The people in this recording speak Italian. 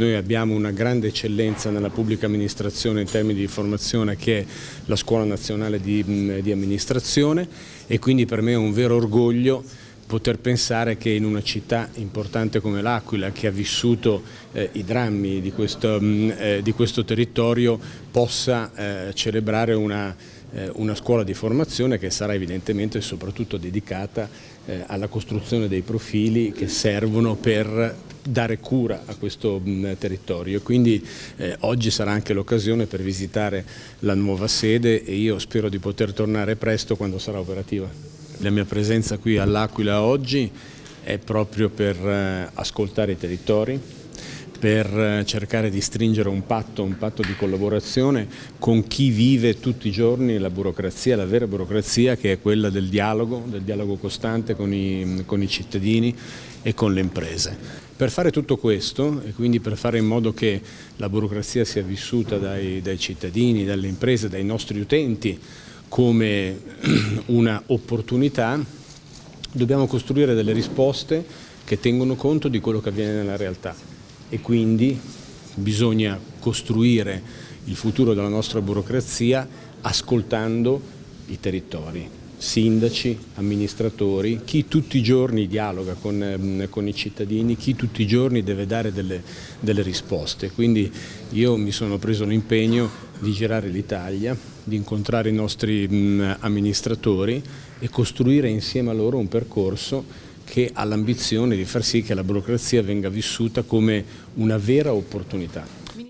Noi abbiamo una grande eccellenza nella pubblica amministrazione in termini di formazione che è la Scuola Nazionale di, di Amministrazione e quindi per me è un vero orgoglio poter pensare che in una città importante come l'Aquila, che ha vissuto eh, i drammi di questo, mh, eh, di questo territorio, possa eh, celebrare una, eh, una, scuola di formazione che sarà evidentemente soprattutto dedicata eh, alla costruzione dei profili che servono per dare cura a questo mh, territorio. Quindi eh, oggi sarà anche l'occasione per visitare la nuova sede e io spero di poter tornare presto quando sarà operativa. La mia presenza qui all'Aquila oggi è proprio per eh, ascoltare i territori, per eh, cercare di stringere un patto, un patto di collaborazione con chi vive tutti i giorni la burocrazia, la vera burocrazia che è quella del dialogo, del dialogo costante con i, con i cittadini e con le imprese. Per fare tutto questo e quindi per fare in modo che la burocrazia sia vissuta dai, dai cittadini, dalle imprese, dai nostri utenti, come una opportunità, dobbiamo costruire delle risposte che tengono conto di quello che avviene nella realtà. E quindi bisogna costruire il futuro della nostra burocrazia ascoltando i territori, sindaci, amministratori, chi tutti i giorni dialoga con, ehm, con i cittadini, chi tutti i giorni deve dare delle, delle risposte. Quindi io mi sono preso l'impegno di girare l'Italia, di incontrare i nostri mh, amministratori e costruire insieme a loro un percorso che ha l'ambizione di far sì che la burocrazia venga vissuta come una vera opportunità.